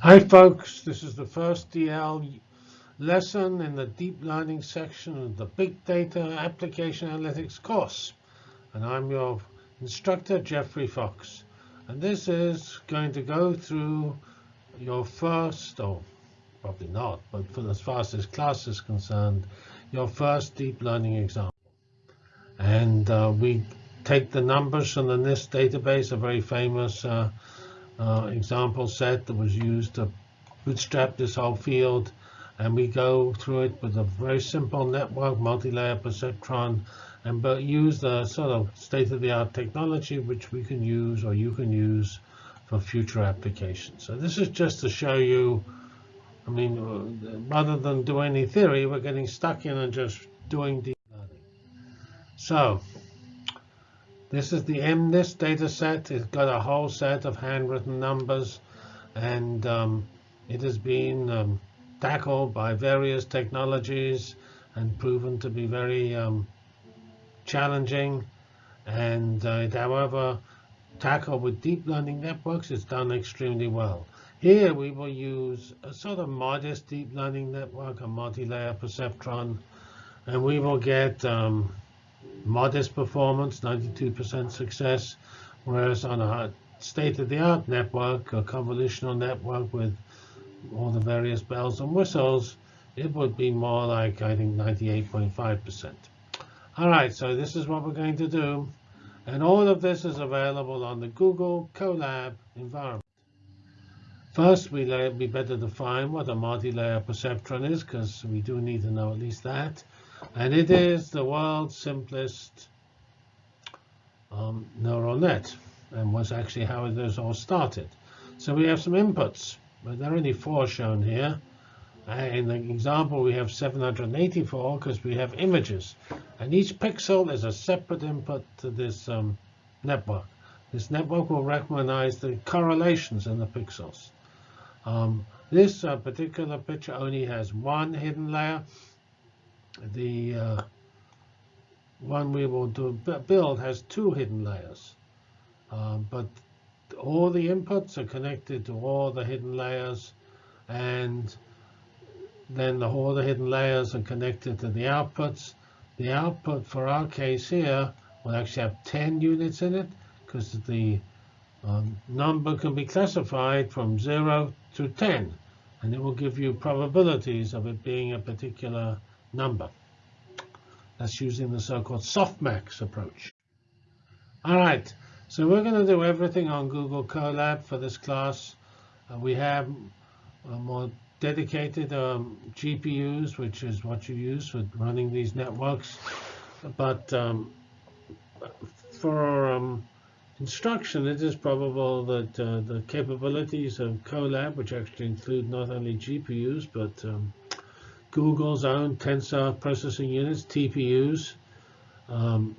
Hi folks, this is the first DL lesson in the deep learning section of the Big Data Application Analytics course. And I'm your instructor, Geoffrey Fox. And this is going to go through your first, or probably not, but for as far as this class is concerned, your first deep learning example. And uh, we take the numbers from the MNIST database, a very famous uh, uh, example set that was used to bootstrap this whole field. And we go through it with a very simple network, multi-layer perceptron, and but use the sort of state-of-the-art technology which we can use or you can use for future applications. So this is just to show you, I mean, uh, rather than do any theory, we're getting stuck in and just doing deep learning. So this is the MNIST data set. It's got a whole set of handwritten numbers, and um, it has been um, tackled by various technologies and proven to be very um, challenging. And uh, it, however, tackled with deep learning networks, it's done extremely well. Here we will use a sort of modest deep learning network, a multi-layer perceptron, and we will get um, modest performance, 92% success, whereas on a state-of-the-art network, a convolutional network with all the various bells and whistles, it would be more like, I think, 98.5%. All right, so this is what we're going to do. And all of this is available on the Google Colab environment. First, we be better define what a multi-layer perceptron is, because we do need to know at least that. And it is the world's simplest um, neural net, and was actually how it was all started. So we have some inputs, but there are only four shown here. In the example, we have 784 because we have images. And each pixel is a separate input to this um, network. This network will recognize the correlations in the pixels. Um, this uh, particular picture only has one hidden layer, the uh, one we will do build has two hidden layers. Uh, but all the inputs are connected to all the hidden layers, and then the, all the hidden layers are connected to the outputs. The output for our case here will actually have 10 units in it, because the um, number can be classified from 0 to 10, and it will give you probabilities of it being a particular number. That's using the so-called softmax approach. All right, so we're going to do everything on Google Colab for this class. Uh, we have uh, more dedicated um, GPUs, which is what you use for running these networks. But um, for um, instruction, it is probable that uh, the capabilities of Colab, which actually include not only GPUs, but um, Google's own tensor processing units, TPUs. Um,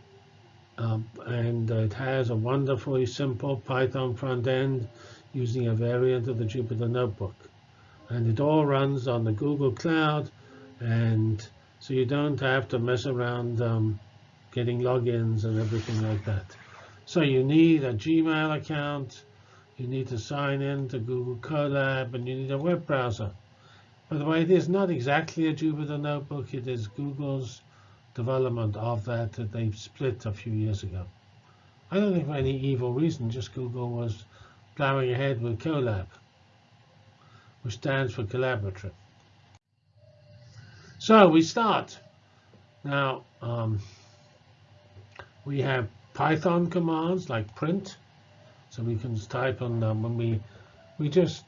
um, and it has a wonderfully simple Python front end using a variant of the Jupyter Notebook. And it all runs on the Google Cloud. And so you don't have to mess around um, getting logins and everything like that. So you need a Gmail account. You need to sign in to Google Colab, and you need a web browser. By the way, it is not exactly a Jupyter Notebook. It is Google's development of that that they split a few years ago. I don't think for any evil reason, just Google was plowing ahead with Colab, which stands for collaborative. So we start. Now, um, we have Python commands like print. So we can type on them when we, we just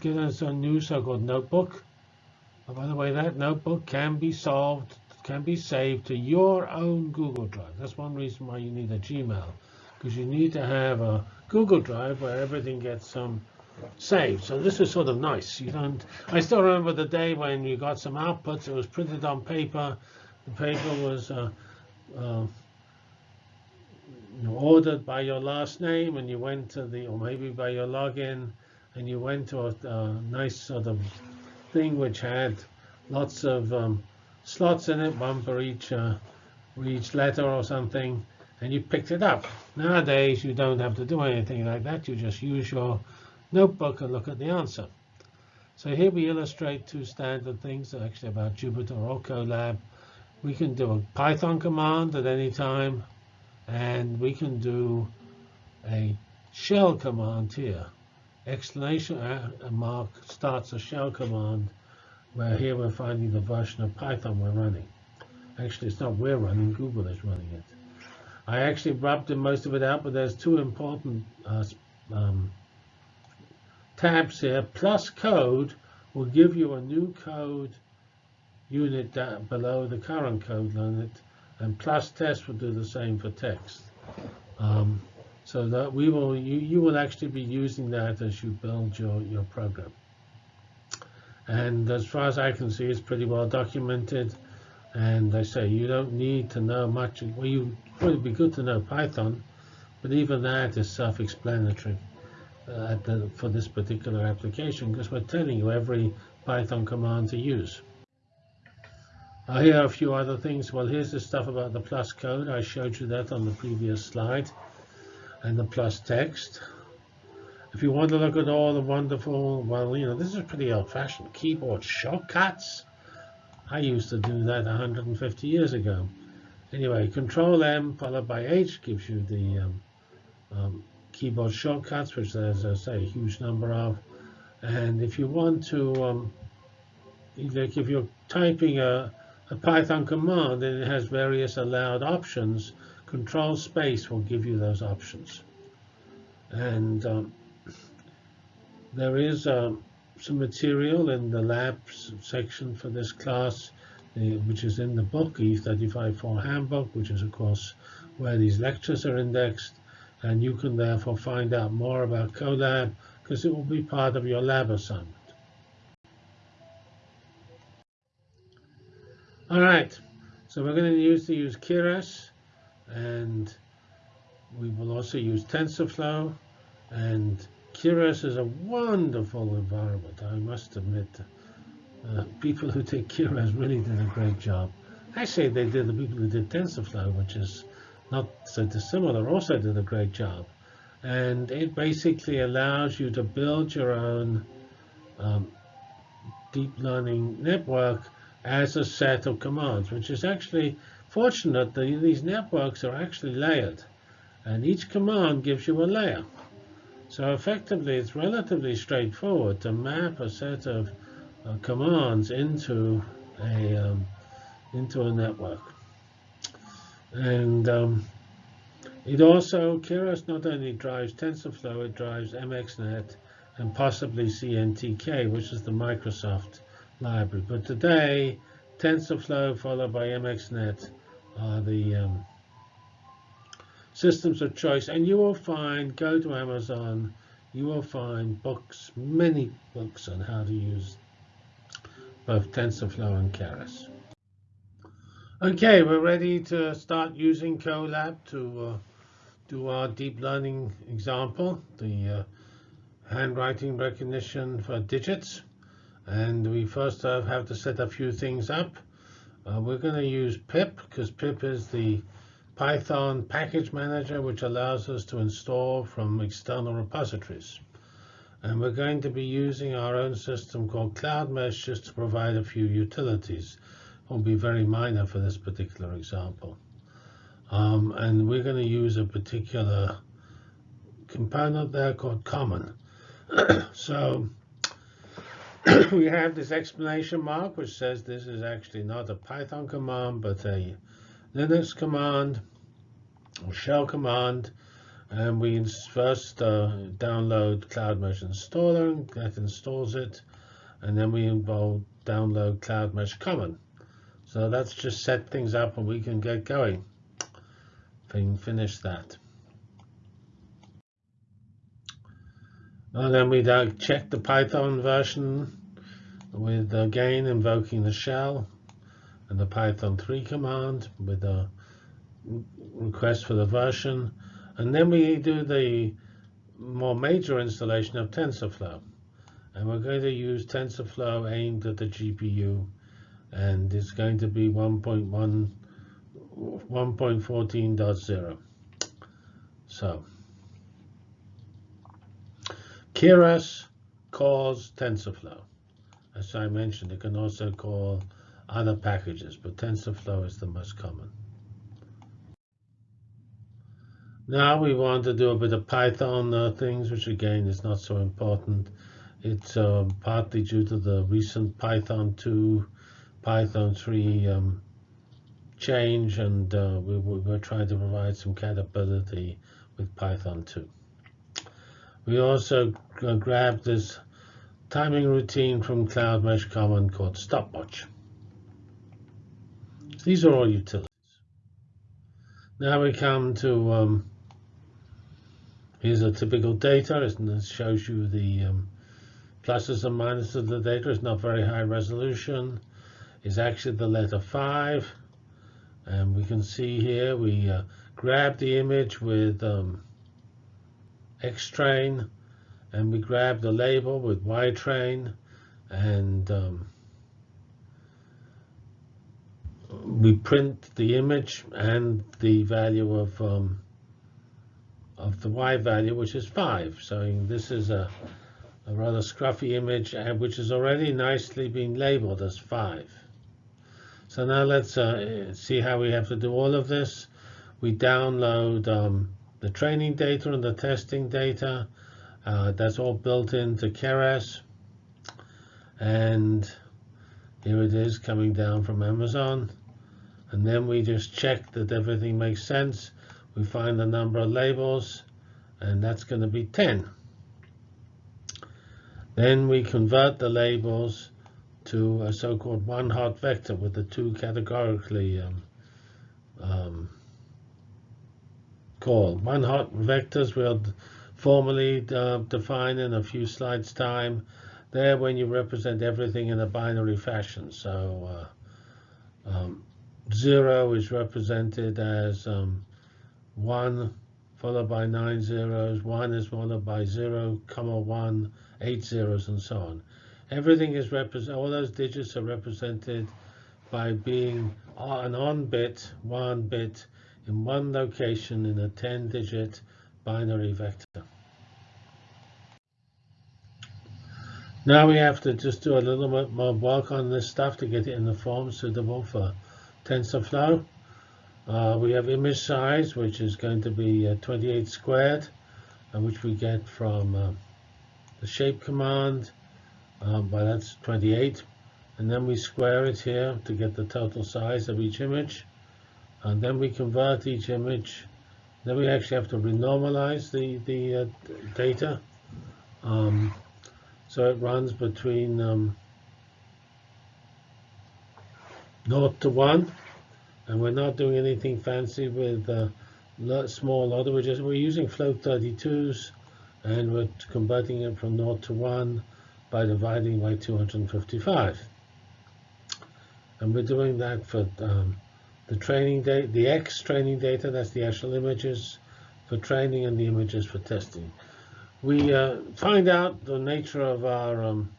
get us a new so-called notebook. Oh, by the way, that notebook can be solved, can be saved to your own Google Drive. That's one reason why you need a Gmail, because you need to have a Google Drive where everything gets um, saved. So this is sort of nice. You don't. I still remember the day when you got some outputs. It was printed on paper. The paper was uh, uh, ordered by your last name, and you went to the, or maybe by your login, and you went to a, a nice sort of thing which had lots of um, slots in it, one for each, uh, for each letter or something, and you picked it up. Nowadays, you don't have to do anything like that. You just use your notebook and look at the answer. So here we illustrate two standard things actually about Jupyter or Colab. We can do a Python command at any time, and we can do a shell command here. Exclamation mark starts a shell command, where here we're finding the version of Python we're running. Actually, it's not we're running, Google is running it. I actually rubbed most of it out, but there's two important uh, um, tabs here. Plus code will give you a new code unit below the current code unit, and plus test will do the same for text. Um, so that we will, you, you will actually be using that as you build your, your program. And as far as I can see, it's pretty well documented. And I say you don't need to know much. Well, you would be good to know Python, but even that is self-explanatory uh, for this particular application because we're telling you every Python command to use. Uh, here are a few other things. Well, here's the stuff about the plus code. I showed you that on the previous slide and the plus text. If you want to look at all the wonderful, well, you know, this is pretty old-fashioned keyboard shortcuts. I used to do that 150 years ago. Anyway, Control M followed by H gives you the um, um, keyboard shortcuts, which there's, I say, a huge number of. And if you want to, um, like if you're typing a, a Python command and it has various allowed options, Control space will give you those options. And um, there is uh, some material in the labs section for this class, uh, which is in the book, E354 Handbook, which is, of course, where these lectures are indexed. And you can therefore find out more about Colab because it will be part of your lab assignment. All right, so we're going to use to use Keras and we will also use TensorFlow. And Keras is a wonderful environment, I must admit. Uh, people who take Keras really did a great job. I say they did. The people who did TensorFlow, which is not so dissimilar, also did a great job. And it basically allows you to build your own um, deep learning network as a set of commands, which is actually fortunate that these networks are actually layered. And each command gives you a layer. So effectively, it's relatively straightforward to map a set of uh, commands into a um, into a network. And um, it also, Keras not only drives TensorFlow, it drives MXNet and possibly CNTK, which is the Microsoft library. But today, TensorFlow followed by MXNet are the um, systems of choice. And you will find, go to Amazon, you will find books, many books on how to use both TensorFlow and Keras. OK, we're ready to start using Colab to uh, do our deep learning example, the uh, handwriting recognition for digits. And we first have to set a few things up. Uh, we're going to use pip because pip is the Python package manager, which allows us to install from external repositories. And we're going to be using our own system called CloudMesh just to provide a few utilities. It will be very minor for this particular example. Um, and we're going to use a particular component there called common. so we have this explanation mark, which says this is actually not a Python command, but a Linux command or shell command. And we first uh, download CloudMesh installer, and that installs it. And then we involve download CloudMesh common. So that's just set things up and we can get going. Finish that. And then we check the Python version with again invoking the shell and the Python 3 command with a request for the version. And then we do the more major installation of TensorFlow. And we're going to use TensorFlow aimed at the GPU. And it's going to be 1.1, 1.14.0. So, Keras calls TensorFlow. As I mentioned, it can also call other packages, but TensorFlow is the most common. Now we want to do a bit of Python uh, things, which again is not so important. It's uh, partly due to the recent Python 2, Python 3 um, change, and uh, we, we're trying to provide some compatibility with Python 2. We also uh, grabbed this timing routine from Cloud Mesh Common called stopwatch. These are all utilities. Now we come to, um, here's a typical data, it shows you the um, pluses and minuses of the data. It's not very high resolution. It's actually the letter 5. And we can see here we uh, grab the image with um, X-Train and we grab the label with Y-Train and um, we print the image and the value of um, of the Y value, which is 5. So this is a, a rather scruffy image, uh, which has already nicely been labeled as 5. So now let's uh, see how we have to do all of this. We download um, the training data and the testing data. Uh, that's all built into Keras. And here it is coming down from Amazon. And then we just check that everything makes sense. We find the number of labels, and that's going to be 10. Then we convert the labels to a so-called one-hot vector with the two categorically um, um, called. One-hot vectors we'll formally uh, define in a few slides' time. There, when you represent everything in a binary fashion. So uh, um, 0 is represented as um, 1 followed by 9 zeros, 1 is followed by 0, comma 1, 8 zeros, and so on. Everything is represented, all those digits are represented by being an on bit, one bit, in one location in a 10-digit binary vector. Now we have to just do a little bit more work on this stuff to get it in the form suitable for TensorFlow. Uh, we have image size, which is going to be uh, 28 squared, uh, which we get from uh, the shape command. Um, but that's 28. And then we square it here to get the total size of each image. And then we convert each image. Then we actually have to renormalize the, the uh, data. Um, so it runs between um, 0 to 1. And we're not doing anything fancy with uh, small order. We're, just, we're using float 32s, and we're converting it from 0 to 1 by dividing by 255. And we're doing that for um, the training data, the X training data, that's the actual images for training and the images for testing. We uh, find out the nature of our um,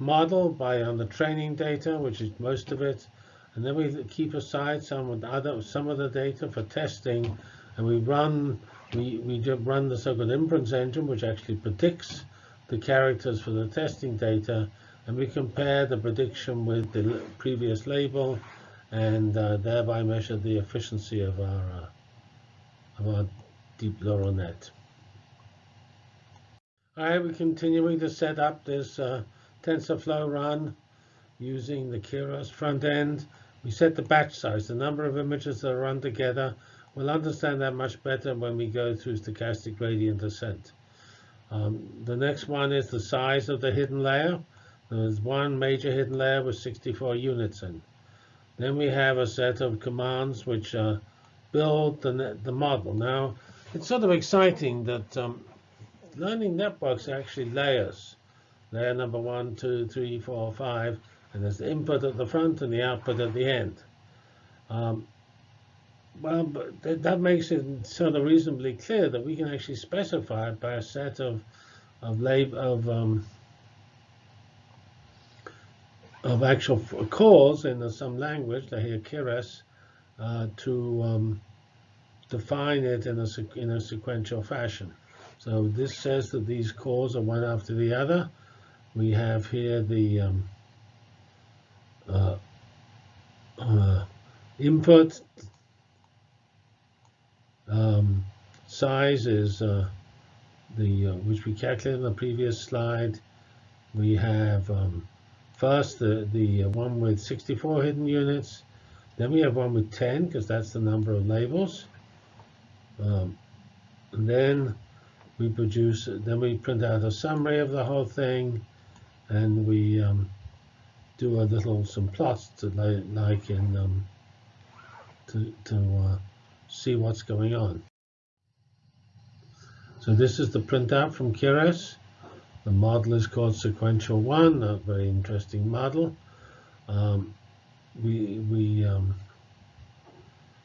model by on the training data, which is most of it, and then we keep aside some of the other some of the data for testing, and we run we we run the so-called inference engine, which actually predicts the characters for the testing data, and we compare the prediction with the previous label, and uh, thereby measure the efficiency of our uh, of our deep neural net. Right, we're continuing to set up this uh, TensorFlow run using the Keras front end. We set the batch size, the number of images that are run together. We'll understand that much better when we go through stochastic gradient descent. Um, the next one is the size of the hidden layer. There's one major hidden layer with 64 units in. Then we have a set of commands which uh, build the, the model. Now, it's sort of exciting that um, learning networks are actually layers. Layer number one, two, three, four, five, and there's the input at the front and the output at the end. Um, well, but that makes it sort of reasonably clear that we can actually specify it by a set of of lab of um, of actual calls in some language, like here Keras, uh, to um, define it in a in a sequential fashion. So this says that these calls are one after the other. we have here the um, uh, uh, input um, size is uh, the uh, which we calculated in the previous slide. We have um, first the the one with 64 hidden units. Then we have one with 10 because that's the number of labels. Um, and then we produce, then we print out a summary of the whole thing, and we um, do a little some plots to like, in um, to to uh, see what's going on. So this is the printout from Keras. The model is called Sequential One, a very interesting model. Um, we we um,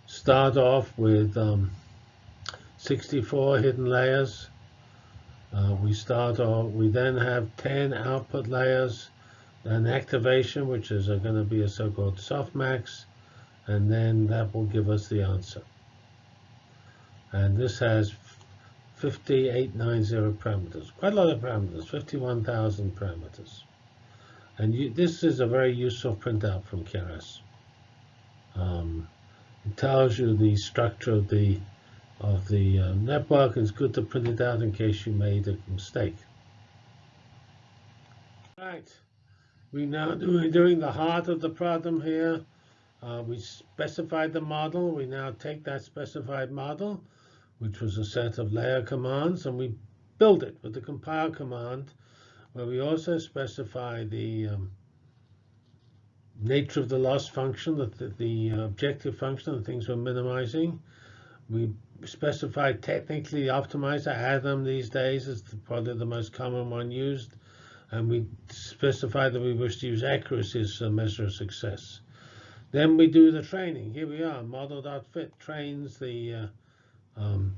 start off with um, 64 hidden layers. We start off, we then have 10 output layers, an activation, which is going to be a so-called softmax, and then that will give us the answer. And this has 5890 parameters, quite a lot of parameters, 51,000 parameters. And you, this is a very useful printout from Keras. Um, it tells you the structure of the of the network. It's good to print it out in case you made a mistake. Right, we now do, doing the heart of the problem here. Uh, we specified the model. We now take that specified model, which was a set of layer commands, and we build it with the compile command, where we also specify the um, nature of the loss function, the, the, the objective function, the things we're minimizing. We specify technically optimizer. Adam these days is probably the most common one used. And we specify that we wish to use accuracy as a measure of success. Then we do the training. Here we are. Model.fit trains the uh, um,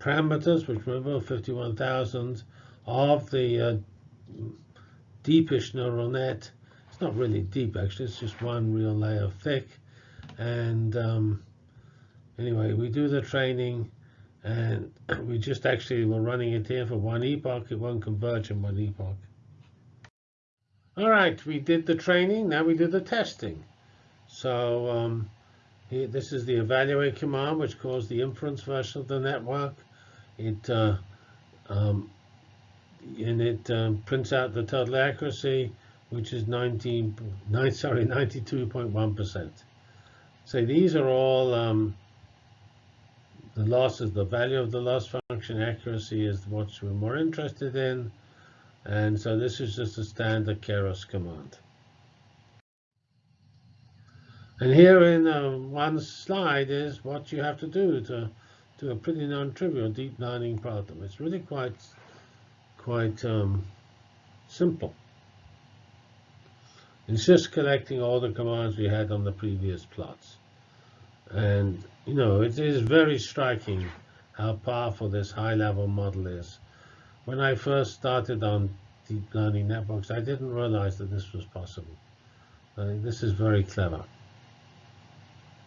parameters, which remember 51,000 of the uh, deepish neural net. It's not really deep, actually. It's just one real layer thick. And um, anyway, we do the training. And we just actually were running it here for one epoch. Converge in one epoch. All right, we did the training. Now we do the testing. So um, here, this is the evaluate command, which calls the inference version of the network. It uh, um, and it um, prints out the total accuracy, which is 19, nine, sorry, 92.1%. So these are all um, the loss is the value of the loss function accuracy is what we're more interested in. And so this is just a standard Keras command. And here in uh, one slide is what you have to do to do a pretty non-trivial deep learning problem. It's really quite quite um, simple. It's just collecting all the commands we had on the previous plots. And, you know, it is very striking how powerful this high-level model is. When I first started on deep learning networks, I didn't realize that this was possible. Uh, this is very clever.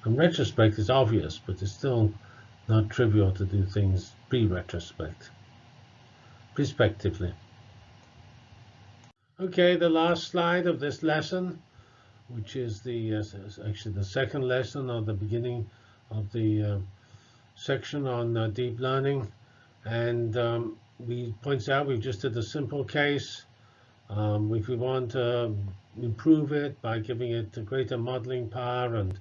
In retrospect, it's obvious, but it's still not trivial to do things pre-retrospect respectively. Okay, the last slide of this lesson, which is the uh, actually the second lesson of the beginning of the uh, section on uh, deep learning. And um, we points out we've just did a simple case. Um, if we want to improve it by giving it greater modeling power and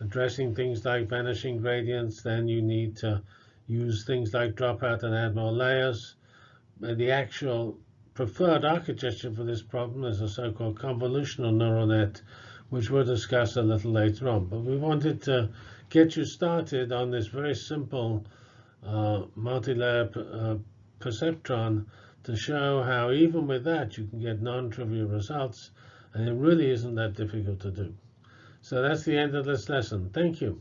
addressing things like vanishing gradients, then you need to use things like dropout and add more layers the actual preferred architecture for this problem is a so-called convolutional neural net, which we'll discuss a little later on. But we wanted to get you started on this very simple uh, multi-layer uh, perceptron to show how even with that you can get non-trivial results, and it really isn't that difficult to do. So that's the end of this lesson. Thank you.